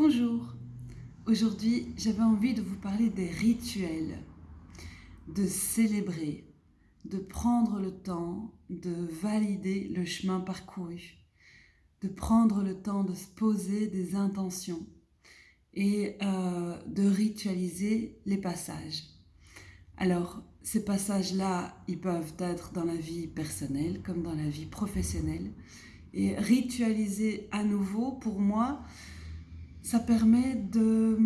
Bonjour, aujourd'hui j'avais envie de vous parler des rituels, de célébrer, de prendre le temps de valider le chemin parcouru, de prendre le temps de se poser des intentions et euh, de ritualiser les passages. Alors, ces passages-là, ils peuvent être dans la vie personnelle comme dans la vie professionnelle. Et ritualiser à nouveau, pour moi, ça permet de,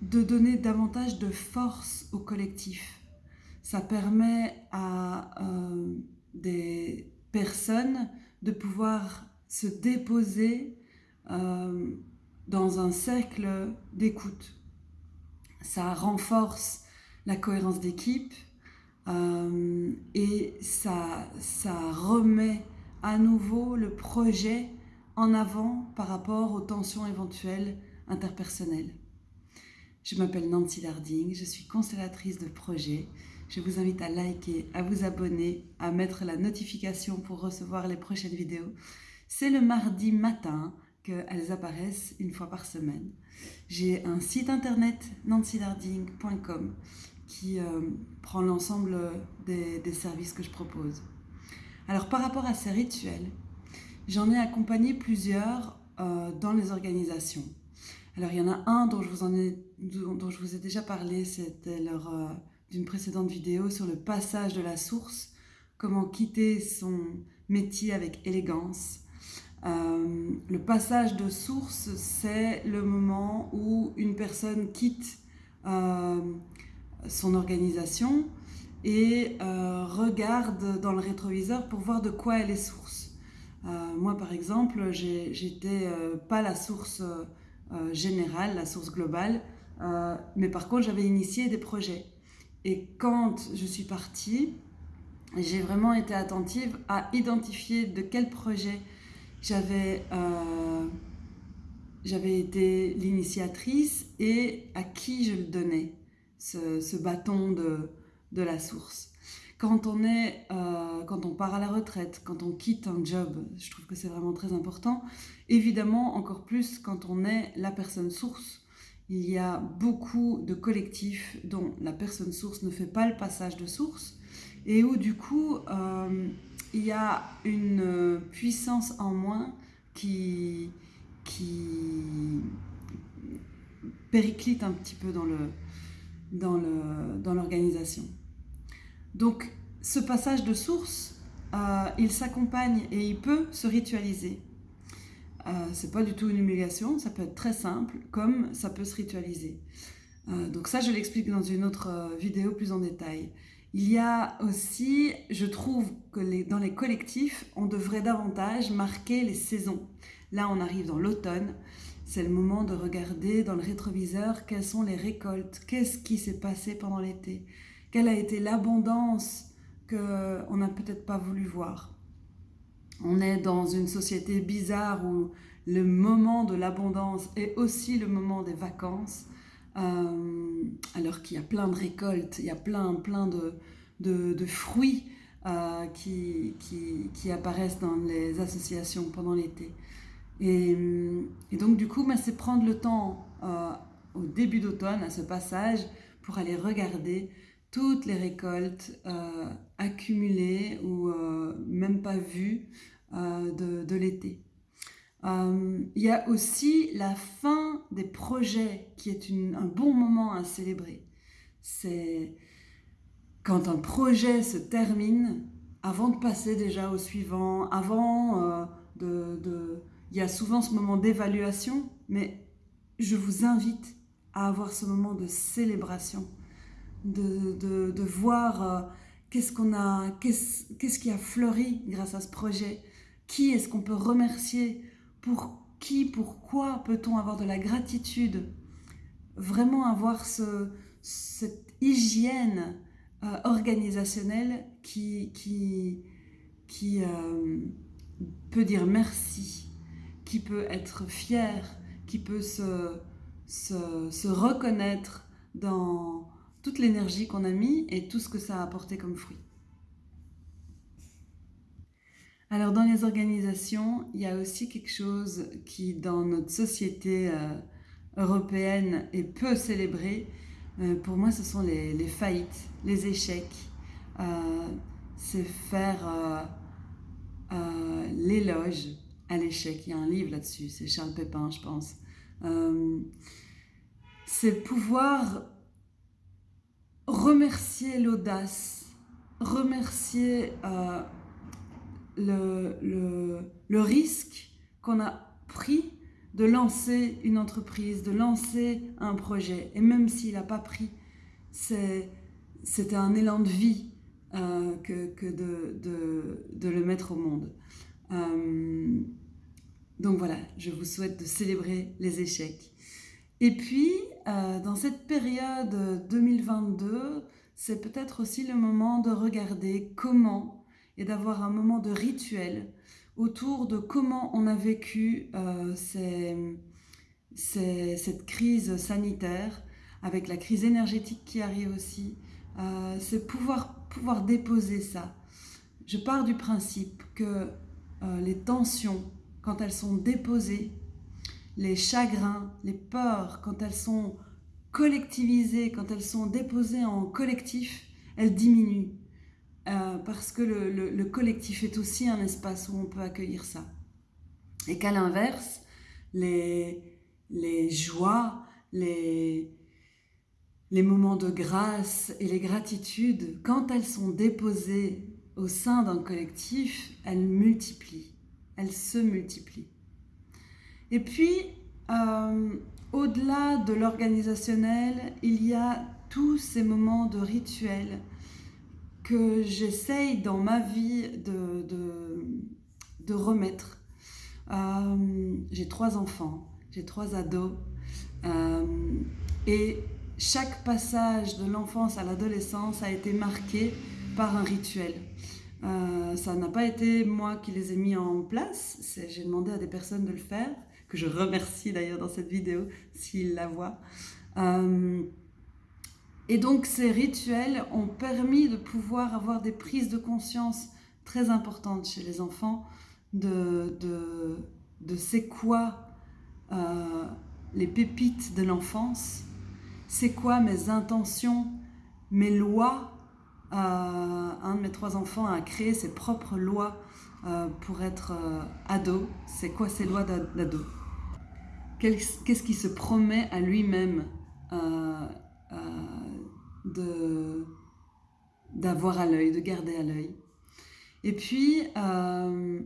de donner davantage de force au collectif. Ça permet à euh, des personnes de pouvoir se déposer euh, dans un cercle d'écoute. Ça renforce la cohérence d'équipe euh, et ça, ça remet à nouveau le projet en avant par rapport aux tensions éventuelles interpersonnelles. Je m'appelle Nancy Larding, je suis constellatrice de projet. Je vous invite à liker, à vous abonner, à mettre la notification pour recevoir les prochaines vidéos. C'est le mardi matin qu'elles apparaissent une fois par semaine. J'ai un site internet nancylarding.com qui euh, prend l'ensemble des services que je propose. Alors par rapport à ces rituels, J'en ai accompagné plusieurs euh, dans les organisations. Alors il y en a un dont je vous, ai déjà parlé, c'était lors euh, d'une précédente vidéo sur le passage de la source, comment quitter son métier avec élégance. Euh, le passage de source, c'est le moment où une personne quitte son organisation et regarde dans le rétroviseur pour voir de quoi elle est source. Euh, moi, par exemple, j'étais euh, pas la source euh, générale, la source globale, mais par contre, j'avais initié des projets. Et quand je suis partie, j'ai vraiment été attentive à identifier de quel projet j'avais été l'initiatrice et à qui je le donnais, ce, bâton de la source. Quand on, est, euh, quand on part à la retraite, quand on quitte un job, je trouve que c'est vraiment très important. Évidemment, encore plus quand on est la personne source. Il y a beaucoup de collectifs dont la personne source ne fait pas le passage de source et où du coup, euh, il y a une puissance en moins qui, qui périclite un petit peu dans l'organisation. Dans le, dans donc, ce passage de source, euh, il s'accompagne et il peut se ritualiser. Euh, c'est pas du tout une humiliation, ça peut être très simple, comme ça peut se ritualiser. Euh, donc ça, je l'explique dans une autre vidéo plus en détail. Il y a aussi, je trouve que dans les collectifs, on devrait davantage marquer les saisons. Là, on arrive dans l'automne. C'est le moment de regarder dans le rétroviseur quelles sont les récoltes, qu'est-ce qui s'est passé pendant l'été, quelle a été l'abondance qu'on n'a peut-être pas voulu voir. On est dans une société bizarre où le moment de l'abondance est aussi le moment des vacances, euh, alors qu'il y a plein de récoltes, il y a plein, plein de, de, fruits euh, qui, qui, apparaissent dans les associations pendant l'été. Et, donc du coup, bah, c'est prendre le temps euh, au début d'automne, à ce passage, pour aller regarder toutes les récoltes euh, accumulées ou euh, même pas vues euh, de, l'été. Il y a aussi la fin des projets qui est un bon moment à célébrer. C'est quand un projet se termine, avant de passer déjà au suivant, avant de, de... Il y a souvent ce moment d'évaluation, mais je vous invite à avoir ce moment de célébration de, voir euh, qu'est-ce qu'on a, qu'est-ce qui a fleuri grâce à ce projet, qui est-ce qu'on peut remercier, pour qui, pourquoi peut-on avoir de la gratitude, vraiment avoir ce, cette hygiène euh, organisationnelle qui, qui, qui euh, peut dire merci, qui peut être fier, qui peut se, se reconnaître dans, toute l'énergie qu'on a mis et tout ce que ça a apporté comme fruit. Alors dans les organisations, il y a aussi quelque chose qui dans notre société euh, européenne est peu célébré. Euh, pour moi, ce sont les, faillites, les échecs. Euh, c'est faire l'éloge à l'échec. Il y a un livre là-dessus, c'est Charles Pépin, je pense. c'est pouvoir remercier l'audace, remercier le, le, risque qu'on a pris de lancer une entreprise, de lancer un projet. Et même s'il n'a pas pris, c'était un élan de vie euh, que, que de, de, de, le mettre au monde. Euh, donc voilà, je vous souhaite de célébrer les échecs. Et puis, euh, dans cette période 2022, c'est peut-être aussi le moment de regarder comment et d'avoir un moment de rituel autour de comment on a vécu euh, cette crise sanitaire, avec la crise énergétique qui arrive aussi. Euh, c'est pouvoir, pouvoir déposer ça. Je pars du principe que les tensions, quand elles sont déposées, les chagrins, les peurs, quand elles sont collectivisées, quand elles sont déposées en collectif, elles diminuent. Euh, parce que le, collectif est aussi un espace où on peut accueillir ça. Et qu'à l'inverse, les, joies, les, les moments de grâce et les gratitudes, quand elles sont déposées au sein d'un collectif, elles multiplient, elles se multiplient. Et puis, euh, au-delà de l'organisationnel, il y a tous ces moments de rituels que j'essaye dans ma vie de, de, remettre. Euh, j'ai trois enfants, j'ai trois ados, euh, et chaque passage de l'enfance à l'adolescence a été marqué par un rituel. Ça n'a pas été moi qui les ai mis en place, j'ai demandé à des personnes de le faire, que je remercie d'ailleurs dans cette vidéo s'ils la voient. Et donc ces rituels ont permis de pouvoir avoir des prises de conscience très importantes chez les enfants de, c'est quoi euh, les pépites de l'enfance, c'est quoi mes intentions, mes lois. Euh, un de mes trois enfants a créé ses propres lois euh, pour être ado. C'est quoi ces lois d'ado? Qu'est-ce qui se promet à lui-même d'avoir à l'œil, de garder à l'œil. Et puis, euh,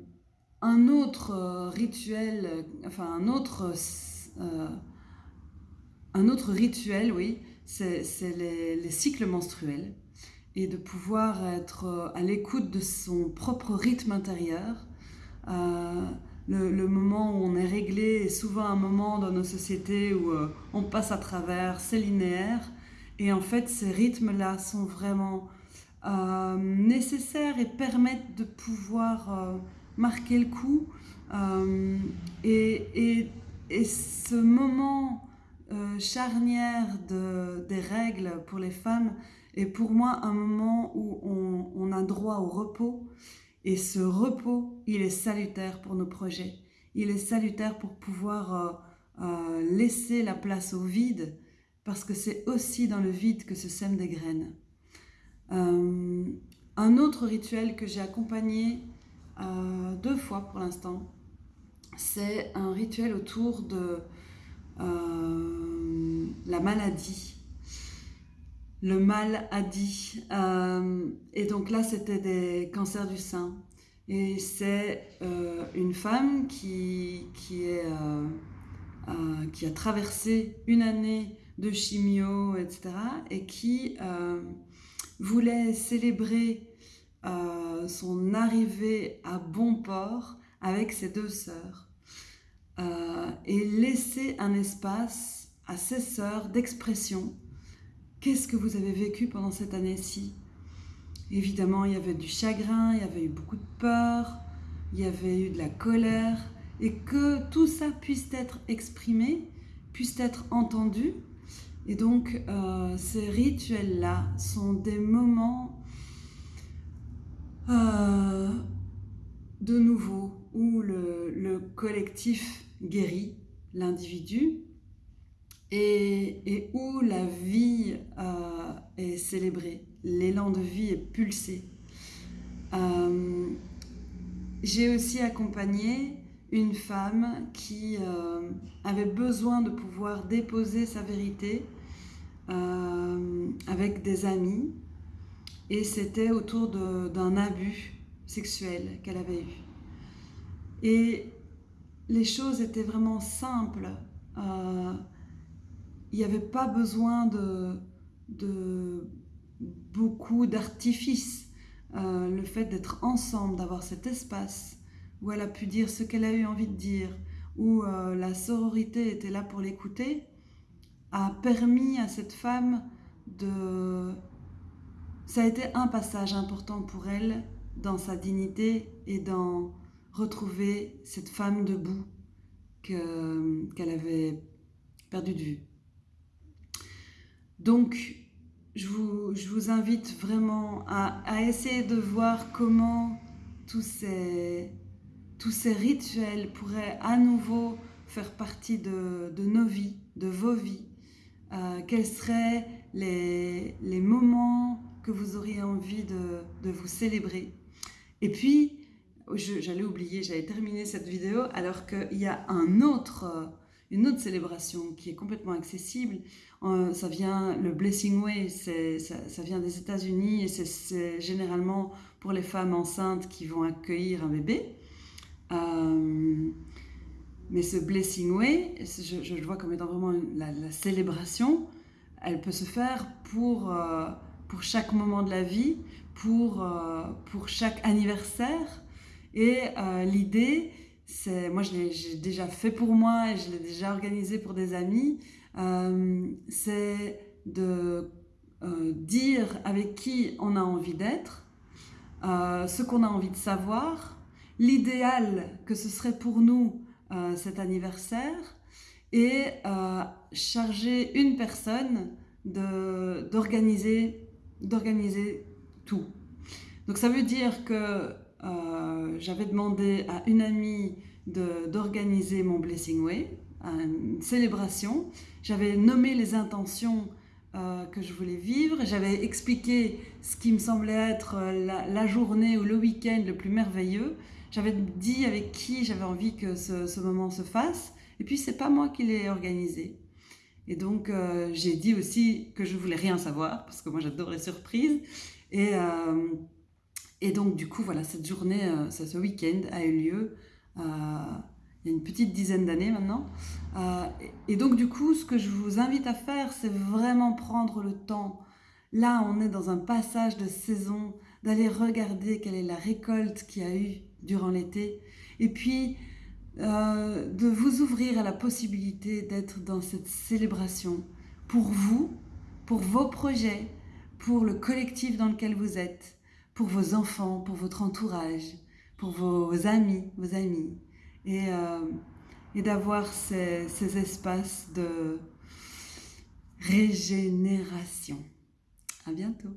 un autre euh, rituel, enfin un autre, euh, un autre rituel, oui, c'est les, cycles menstruels et de pouvoir être à l'écoute de son propre rythme intérieur. Le, moment où on est réglé est souvent un moment dans nos sociétés où on passe à travers, c'est linéaire, et en fait, ces rythmes-là sont vraiment euh, nécessaires et permettent de pouvoir euh, marquer le coup. Euh, et, et, ce moment charnière de, des règles pour les femmes est pour moi un moment où on, a droit au repos. Et ce repos, il est salutaire pour nos projets. Il est salutaire pour pouvoir laisser la place au vide parce que c'est aussi dans le vide que se sèment des graines. Euh, un autre rituel que j'ai accompagné euh, deux fois pour l'instant, c'est un rituel autour de euh, la maladie. Le mal a dit. et donc là, c'était des cancers du sein. Et c'est une femme qui, qui, est, qui a traversé une année de chimio, etc. et qui euh, voulait célébrer euh, son arrivée à bon port avec ses deux sœurs euh, et laisser un espace à ses sœurs d'expression. Qu'est-ce que vous avez vécu pendant cette année-ci? Évidemment, il y avait du chagrin, il y avait eu beaucoup de peur, il y avait eu de la colère, et que tout ça puisse être exprimé, puisse être entendu, et donc, euh, ces rituels-là sont des moments euh, de nouveau où le, collectif guérit l'individu et, où la vie euh, est célébrée, l'élan de vie est pulsé. Euh, j'ai aussi accompagné une femme qui euh, avait besoin de pouvoir déposer sa vérité avec des amis et c'était autour d'un abus sexuel qu'elle avait eu. Et les choses étaient vraiment simples. Il n'y avait pas besoin de, beaucoup d'artifices. Euh, le fait d'être ensemble, d'avoir cet espace où elle a pu dire ce qu'elle a eu envie de dire, où euh, la sororité était là pour l'écouter, a permis à cette femme de... Ça a été un passage important pour elle dans sa dignité et dans retrouver cette femme debout qu'elle avait perdue de vue. Donc, je vous, invite vraiment à, essayer de voir comment tous ces, rituels pourraient à nouveau faire partie de, nos vies, de vos vies. Euh, quels seraient les, moments que vous auriez envie de, de vous célébrer et puis, j'allais oublier, j'avais terminé cette vidéo alors qu'il y a un autre, une autre célébration qui est complètement accessible. Euh, ça vient, le Blessing Way, ça, vient des États-Unis et c'est généralement pour les femmes enceintes qui vont accueillir un bébé. Euh, mais ce Blessing Way, je, le vois comme étant vraiment la, célébration, elle peut se faire pour, pour chaque moment de la vie, pour, euh, pour chaque anniversaire. Et euh, l'idée, c'est, moi je l'ai déjà fait pour moi et je l'ai déjà organisé pour des amis, euh, c'est de dire avec qui on a envie d'être, ce qu'on a envie de savoir, l'idéal que ce serait pour nous cet anniversaire et charger une personne d'organiser d'organiser tout. Donc ça veut dire que euh, j'avais demandé à une amie d'organiser mon Blessing Way, une célébration. J'avais nommé les intentions euh, que je voulais vivre. J'avais expliqué ce qui me semblait être la, journée ou le week-end le plus merveilleux. J'avais dit avec qui j'avais envie que ce, moment se fasse. Et puis, c'est pas moi qui l'ai organisé. Et donc, euh, j'ai dit aussi que je voulais rien savoir, parce que moi, j'adore les surprises. Et, euh, et donc, du coup, voilà, cette journée, euh, ce week-end a eu lieu euh, il y a une petite dizaine d'années maintenant. et donc, du coup, ce que je vous invite à faire, c'est vraiment prendre le temps. Là, on est dans un passage de saison, d'aller regarder quelle est la récolte qu'il y a eu durant l'été. Et puis, de vous ouvrir à la possibilité d'être dans cette célébration pour vous, pour vos projets, pour le collectif dans lequel vous êtes, pour vos enfants, pour votre entourage, pour vos amis, vos amis, et, euh, d'avoir ces, ces espaces de régénération. À bientôt.